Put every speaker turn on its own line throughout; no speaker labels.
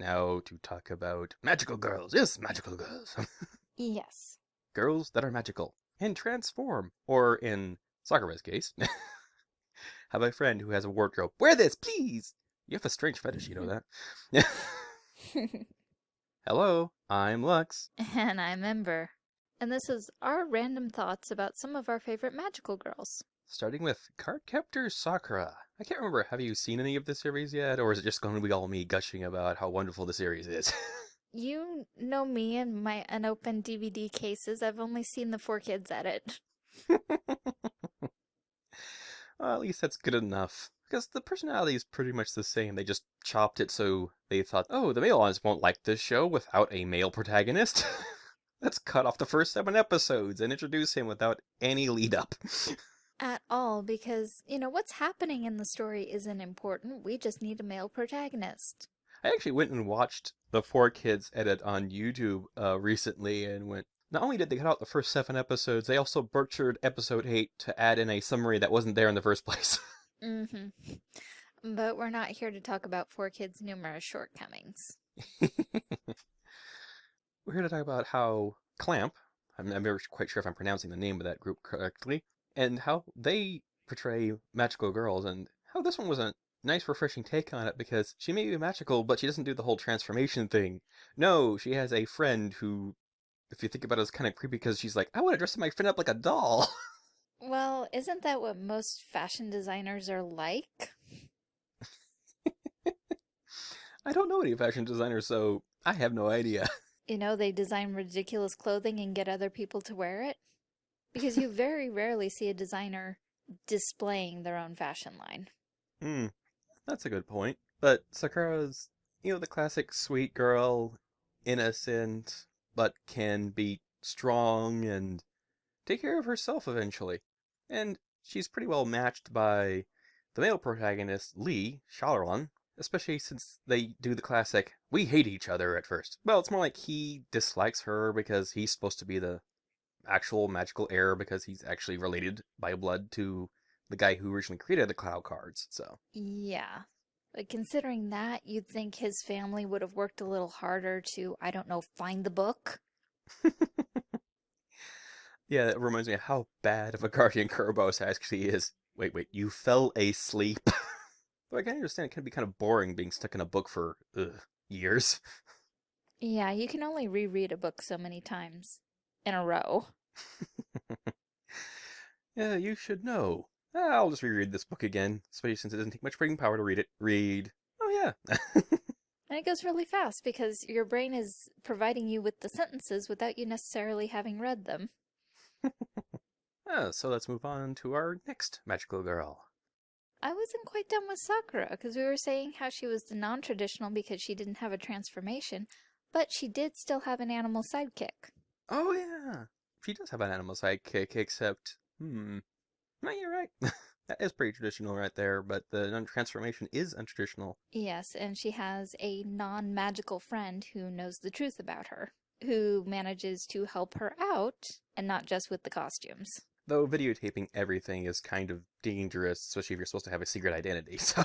now to talk about magical girls. Yes, magical girls.
Yes.
girls that are magical and transform. Or in Sakura's case, have a friend who has a wardrobe. Wear this, please. You have a strange fetish, you know that. Hello, I'm Lux.
and I'm Ember. And this is our random thoughts about some of our favorite magical girls.
Starting with Cardcaptor Sakura. I can't remember, have you seen any of the series yet? Or is it just going to be all me gushing about how wonderful the series is?
You know me and my unopened DVD cases. I've only seen the four kids edit.
well, at least that's good enough. Because the personality is pretty much the same. They just chopped it so they thought, oh, the male audience won't like this show without a male protagonist. Let's cut off the first seven episodes and introduce him without any lead up.
At all, because, you know, what's happening in the story isn't important. We just need a male protagonist.
I actually went and watched the Four Kids edit on YouTube uh, recently and went, not only did they cut out the first seven episodes, they also butchered episode eight to add in a summary that wasn't there in the first place.
Mm-hmm. But we're not here to talk about Four Kids' numerous shortcomings.
We're here to talk about how Clamp, I'm, I'm never quite sure if I'm pronouncing the name of that group correctly, and how they portray magical girls, and how this one was a nice, refreshing take on it because she may be magical, but she doesn't do the whole transformation thing. No, she has a friend who, if you think about it, is kind of creepy because she's like, I want to dress my friend up like a doll.
Well, isn't that what most fashion designers are like?
I don't know any fashion designers, so I have no idea.
You know, they design ridiculous clothing and get other people to wear it. Because you very rarely see a designer displaying their own fashion line.
Hmm, that's a good point. But Sakura's, you know, the classic sweet girl, innocent, but can be strong and take care of herself eventually. And she's pretty well matched by the male protagonist, Li Syaoran, especially since they do the classic, we hate each other at first. Well, it's more like he dislikes her because he's supposed to be the actual magical heir because he's actually related by blood to the guy who originally created the Clow cards, so.
Yeah. But considering that, you'd think his family would have worked a little harder to, I don't know, find the book.
yeah, that reminds me of how bad of a guardian Kerberos actually is. Wait, wait, you fell asleep? Though I can understand it can be kind of boring being stuck in a book for ugh, years.
Yeah, you can only reread a book so many times in a row.
yeah, you should know. I'll just reread this book again, especially since it doesn't take much brain power to read it. Read. Oh, yeah.
and it goes really fast because your brain is providing you with the sentences without you necessarily having read them.
oh, so let's move on to our next magical girl.
I wasn't quite done with Sakura because we were saying how she was the non-traditional because she didn't have a transformation, but she did still have an animal sidekick.
Oh yeah, she does have an animal sidekick, except, hmm, no, you're right. that is pretty traditional right there, but the non-transformation is untraditional.
Yes, and she has a non-magical friend who knows the truth about her, who manages to help her out, and not just with the costumes.
Though videotaping everything is kind of dangerous, especially if you're supposed to have a secret identity, so...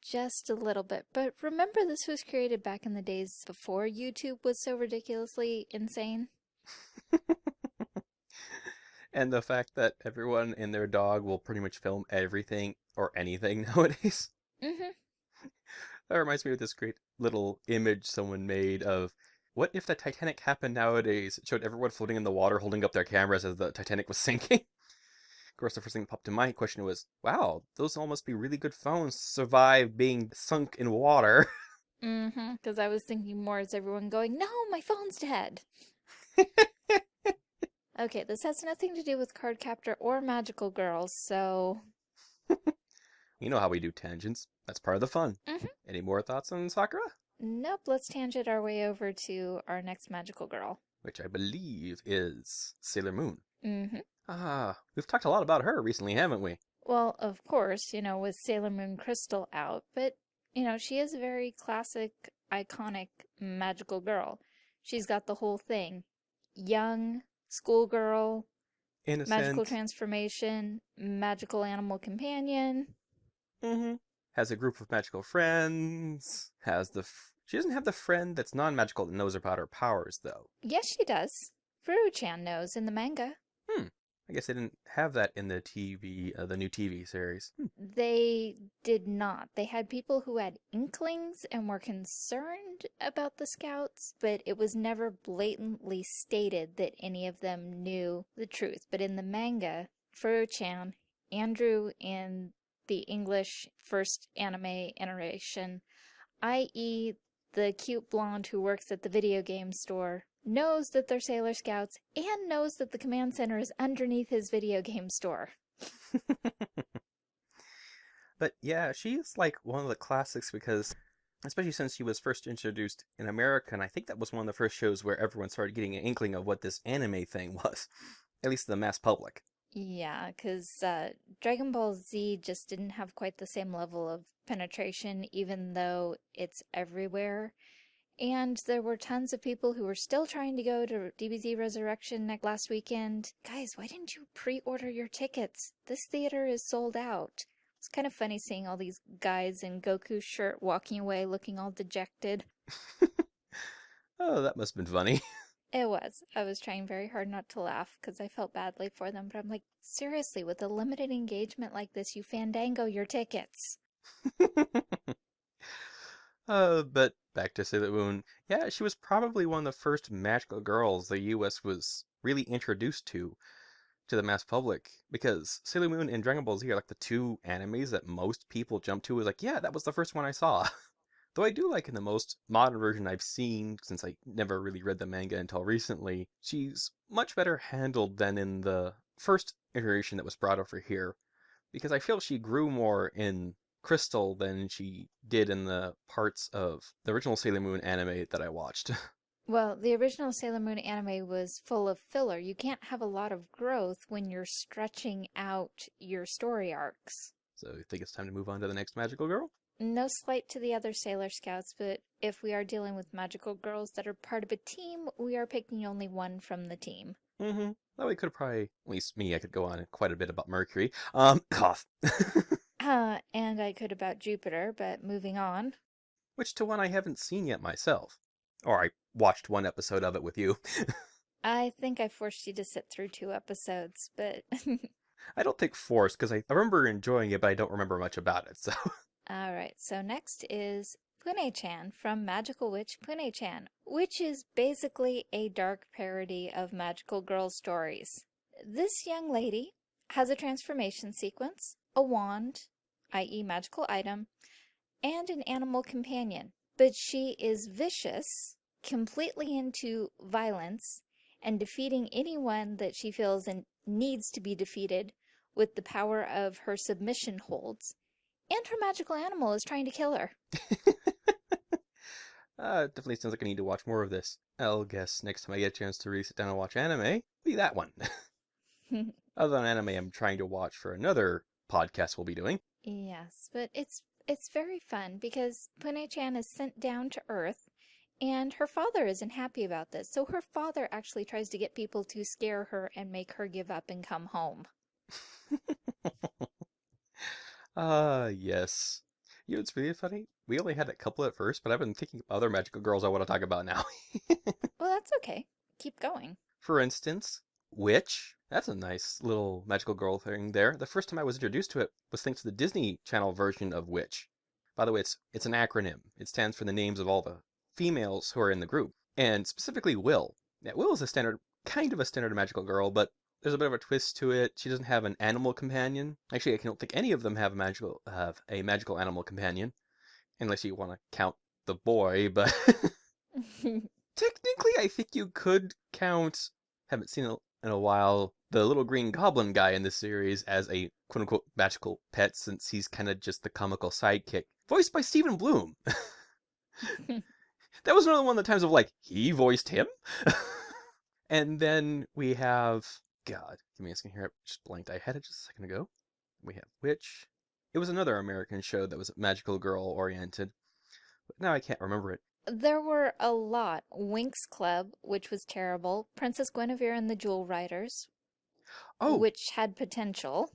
Just a little bit. But remember this was created back in the days before YouTube was so ridiculously insane?
and the fact that everyone and their dog will pretty much film everything or anything nowadays.
Mm-hmm.
That reminds me of this great little image someone made of what if the Titanic happened nowadays? It showed everyone floating in the water holding up their cameras as the Titanic was sinking. Of course, the first thing that popped in my question was, wow, those all must be really good phones to survive being sunk in water.
Mm-hmm, because I was thinking more as everyone going, no, my phone's dead. Okay, this has nothing to do with Cardcaptor or Magical Girls, so...
you know how we do tangents. That's part of the fun.
Mm -hmm.
Any more thoughts on Sakura?
Nope, let's tangent our way over to our next magical girl.
Which I believe is Sailor Moon.
Mm-hmm.
Ah, we've talked a lot about her recently, haven't we?
Well, of course, you know, with Sailor Moon Crystal out, but, you know, she is a very classic, iconic, magical girl. She's got the whole thing. Young, schoolgirl,
Innocent.
magical transformation, magical animal companion.
Mm-hmm. Has a group of magical friends, has the She doesn't have the friend that's non-magical that knows about her powers, though.
Yes, she does. Furu-chan knows in the manga.
I guess they didn't have that in the TV, uh, the new TV series. Hmm.
They did not. They had people who had inklings and were concerned about the scouts, but it was never blatantly stated that any of them knew the truth. But in the manga, Furu-chan, Andrew in the English first anime iteration, i.e. the cute blonde who works at the video game store, knows that they're Sailor Scouts and knows that the command center is underneath his video game store.
but yeah, she's like one of the classics because, especially since she was first introduced in America, and I think that was one of the first shows where everyone started getting an inkling of what this anime thing was, at least the mass public.
Yeah, because uh, Dragon Ball Z just didn't have quite the same level of penetration, even though it's everywhere. And there were tons of people who were still trying to go to DBZ Resurrection next last weekend. Guys, why didn't you pre-order your tickets? This theater is sold out. It's kind of funny seeing all these guys in Goku shirt walking away looking all dejected.
oh, that must have been funny.
It was. I was trying very hard not to laugh because I felt badly for them, but I'm like, seriously, with a limited engagement like this, you fandango your tickets.
uh, but back to Sailor Moon. Yeah, she was probably one of the first magical girls the US was really introduced to to the mass public because Sailor Moon and Dragon Ball Z are like the two animes that most people jump to is like, yeah, that was the first one I saw. Though I do like in the most modern version I've seen, since I never really read the manga until recently, she's much better handled than in the first iteration that was brought over here. Because I feel she grew more in Crystal than she did in the parts of the original Sailor Moon anime that I watched.
Well, the original Sailor Moon anime was full of filler. You can't have a lot of growth when you're stretching out your story arcs.
So you think it's time to move on to the next magical girl?
No slight to the other Sailor Scouts, but if we are dealing with magical girls that are part of a team, we are picking only one from the team.
Mm-hmm. That way could probably, at least me, I could go on quite a bit about Mercury. Um, cough.
uh, and I could about Jupiter, but moving on.
Which to one I haven't seen yet myself. Or I watched one episode of it with you.
I think I forced you to sit through two episodes, but...
I don't think forced, because I, I remember enjoying it, but I don't remember much about it, so...
Alright, so next is Punie-chan from Magical Witch Punie-chan, which is basically a dark parody of Magical Girl stories. This young lady has a transformation sequence, a wand, i.e. magical item, and an animal companion but she is vicious, completely into violence, and defeating anyone that she feels and needs to be defeated with the power of her submission holds. And her magical animal is trying to kill her.
uh, definitely sounds like I need to watch more of this. I'll guess next time I get a chance to really sit down and watch anime, be that one. Other than anime, I'm trying to watch for another podcast we'll be doing.
Yes, but it's it's very fun because Punie-chan is sent down to Earth and her father isn't happy about this. So her father actually tries to get people to scare her and make her give up and come home.
Ah, uh, yes. You know, it's really funny. We only had a couple at first, but I've been thinking of other magical girls I want to talk about now.
well, that's okay. Keep going.
For instance, Witch. That's a nice little magical girl thing there. The first time I was introduced to it was thanks to the Disney Channel version of Witch. By the way, it's it's an acronym. It stands for the names of all the females who are in the group, and specifically Will. Yeah, Will is a standard, kind of a standard magical girl, but there's a bit of a twist to it. She doesn't have an animal companion. Actually, I don't think any of them have a magical have a magical animal companion, unless you want to count the boy. But technically, I think you could count. Haven't seen in a while the little green goblin guy in this series as a quote unquote magical pet since he's kind of just the comical sidekick, voiced by Stephen Bloom. that was another one of the times of like, he voiced him? and then we have, God, give me a second here, I just blanked. I had it just a second ago. We have Witch. It was another American show that was magical girl oriented, but now I can't remember it.
There were a lot. Winx Club, which was terrible. Princess Guinevere and the Jewel Riders,
Oh,
which had potential.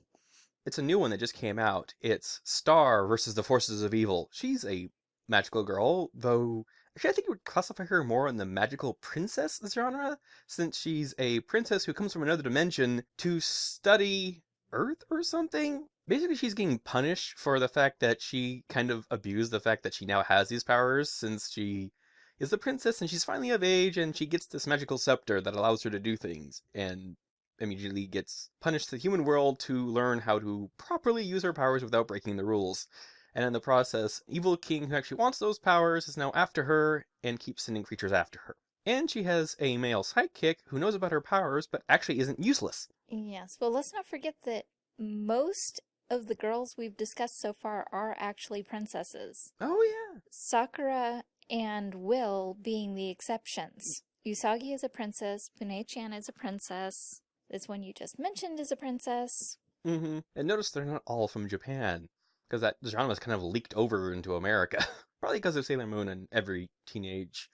it's a new one that just came out. It's Star versus the Forces of Evil. She's a magical girl, though Actually, I think you would classify her more in the magical princess genre, since she's a princess who comes from another dimension to study Earth or something. Basically, she's getting punished for the fact that she kind of abused the fact that she now has these powers since she is the princess and she's finally of age and she gets this magical scepter that allows her to do things and immediately gets punished to the human world to learn how to properly use her powers without breaking the rules. And in the process, Evil King, who actually wants those powers, is now after her and keeps sending creatures after her. And she has a male sidekick who knows about her powers but actually isn't useless.
Yes, well, let's not forget that most of the girls we've discussed so far are actually princesses.
Oh, yeah.
Sakura and Will being the exceptions. Usagi is a princess, Punie-chan is a princess, this one you just mentioned is a princess.
Mm-hmm. And notice they're not all from Japan, because that genre is kind of leaked over into America. Probably because of Sailor Moon and every teenage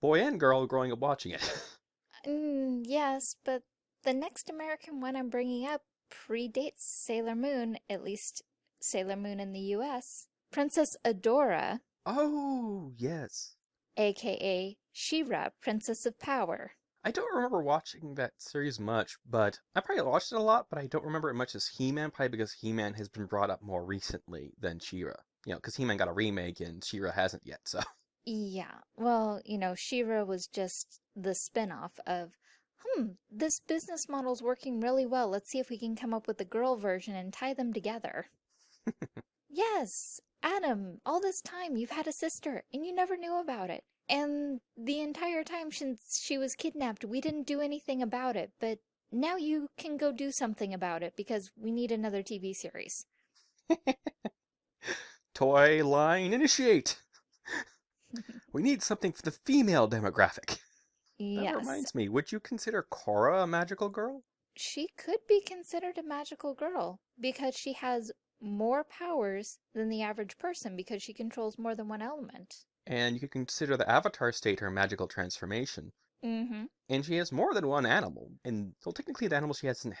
boy and girl growing up watching it.
Mm, yes, but the next American one I'm bringing up predates Sailor Moon, at least Sailor Moon in the US. Princess Adora,
oh, yes.
aka She-Ra, Princess of Power.
I don't remember watching that series much, but I probably watched it a lot, but I don't remember it much as He-Man, probably because He-Man has been brought up more recently than She-Ra. You know, because He-Man got a remake and She-Ra hasn't yet, so.
Yeah, well, you know, She-Ra was just the spin-off of, hmm, this business model's working really well. Let's see if we can come up with a girl version and tie them together. yes, Adam, all this time you've had a sister and you never knew about it. And the entire time since she was kidnapped, we didn't do anything about it, but now you can go do something about it because we need another TV series.
Toy line initiate! we need something for the female demographic. That reminds me, would you consider Korra a magical girl?
she could be considered a magical girl because she has more powers than the average person because she controls more than one element.
And you could consider the Avatar state her magical transformation.
Mm-hmm.
And she has more than one animal. And well, technically, the animals she hasn't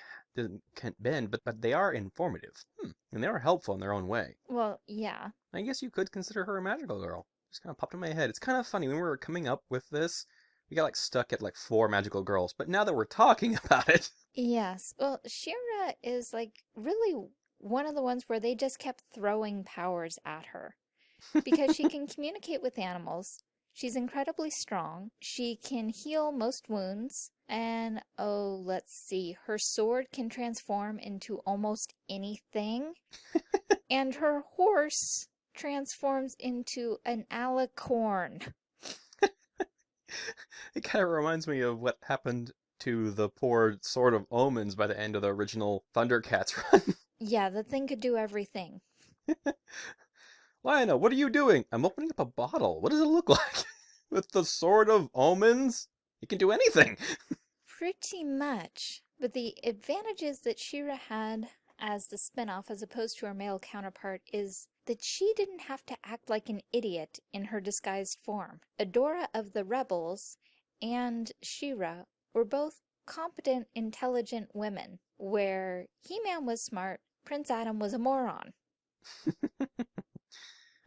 can't bend, but but they are informative. Hmm. And they are helpful in their own way.
Well, yeah.
I guess you could consider her a magical girl. Just kind of popped in my head. It's kind of funny when we were coming up with this. We got like stuck at like four magical girls, but now that we're talking about it,
Yes. Well, She-Ra is like really one of the ones where they just kept throwing powers at her because she can communicate with animals. She's incredibly strong. She can heal most wounds. And oh, let's see, her sword can transform into almost anything. and her horse transforms into an alicorn.
it kind of reminds me of what happened to the poor Sword of Omens by the end of the original Thundercats run.
Yeah, the thing could do everything.
Lion-O, what are you doing? I'm opening up a bottle. What does it look like? With the Sword of Omens? It can do anything.
Pretty much. But the advantages that She-Ra had as the spin-off as opposed to her male counterpart is that she didn't have to act like an idiot in her disguised form. Adora of the Rebels and She-Ra were both competent, intelligent women, where He-Man was smart, Prince Adam was a moron.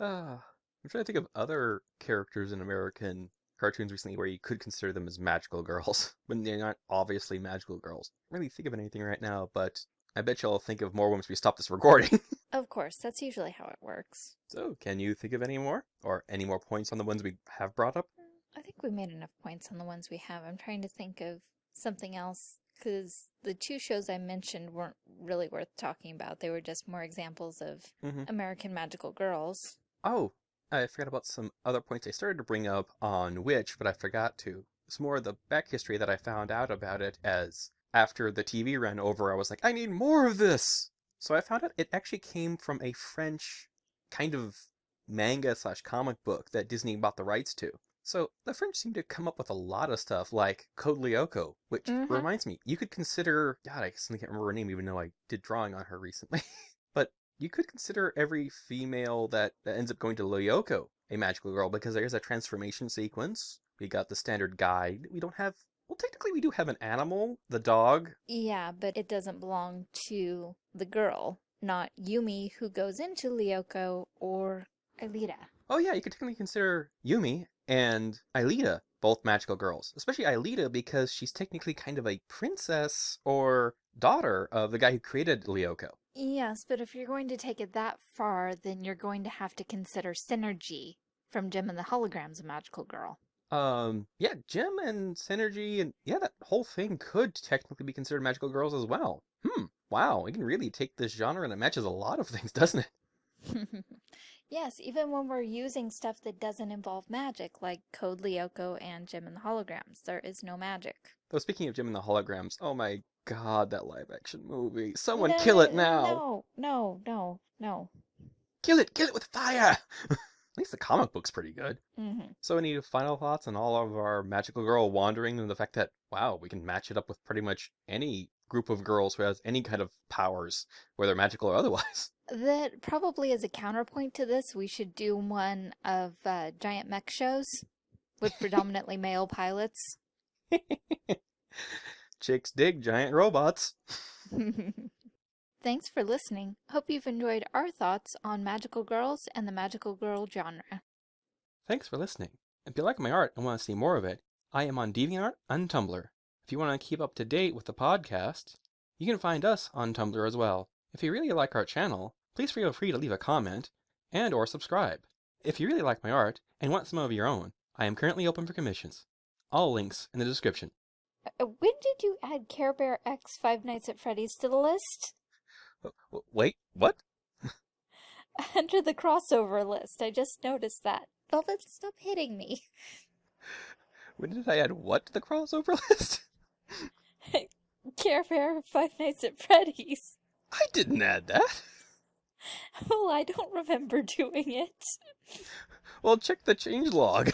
Ah, I'm trying to think of other characters in American cartoons recently where you could consider them as magical girls, when they're not obviously magical girls. I really think of anything right now, but I bet you'll think of more women once we stop this recording.
Of course, that's usually how it works.
so, can you think of any more? Or any more points on the ones we have brought up?
I think we made enough points on the ones we have. I'm trying to think of something else because the two shows I mentioned weren't really worth talking about. They were just more examples of
Mhm.
American magical girls.
Oh, I forgot about some other points I started to bring up on Witch, but I forgot to. It's more of the back history that I found out about it as after the TV ran over, I was like, I need more of this! So I found out it actually came from a French kind of manga slash comic book that Disney bought the rights to. So the French seem to come up with a lot of stuff like Code Lyoko, which
Mhm.
reminds me, you could consider God, I suddenly can't remember her name even though I did drawing on her recently. but you could consider every female that, that ends up going to Lyoko a magical girl because there's a transformation sequence. We got the standard guide. We don't have well technically we do have an animal, the dog.
Yeah, but it doesn't belong to the girl, not Yumi who goes into Lyoko or Aelita.
Oh yeah, you could technically consider Yumi and Aelita, both magical girls. Especially Aelita because she's technically kind of a princess or daughter of the guy who created Lyoko.
Yes, but if you're going to take it that far, then you're going to have to consider Synergy from Jem and the Holograms a magical girl.
Um, yeah, Jem and Synergy and yeah, that whole thing could technically be considered magical girls as well. Hmm, wow, we can really take this genre and it matches a lot of things, doesn't it?
yes, even when we're using stuff that doesn't involve magic, like Code Lyoko and Jem and the Holograms, there is no magic.
Though speaking of Jem and the Holograms, oh my god, that live action movie. Someone no, kill it now.
No, no, no, no.
Kill it, kill it with fire! At least the comic book's pretty good.
Mm-hmm.
So, any final thoughts on all of our magical girl wandering and the fact that, wow, we can match it up with pretty much any group of girls who has any kind of powers, whether magical or otherwise?
That probably as a counterpoint to this, we should do one of uh, giant mech shows with predominantly male pilots.
Chicks dig giant robots.
Thanks for listening. Hope you've enjoyed our thoughts on magical girls and the magical girl genre.
Thanks for listening. If you like my art and want to see more of it, I am on DeviantArt and Tumblr. If you want to keep up to date with the podcast, you can find us on Tumblr as well. If you really like our channel, please feel free to leave a comment and or subscribe. If you really like my art and want some of your own, I am currently open for commissions. All links in the description.
Uh, when did you add Care Bear X Five Nights at Freddy's to the list?
Wait, what?
Under the crossover list. I just noticed that. Velvet, stop hitting me.
When did I add what to the crossover list?
Care Bear Five Nights at Freddy's.
I didn't add that.
Well, I don't remember doing it.
Well, check the change log.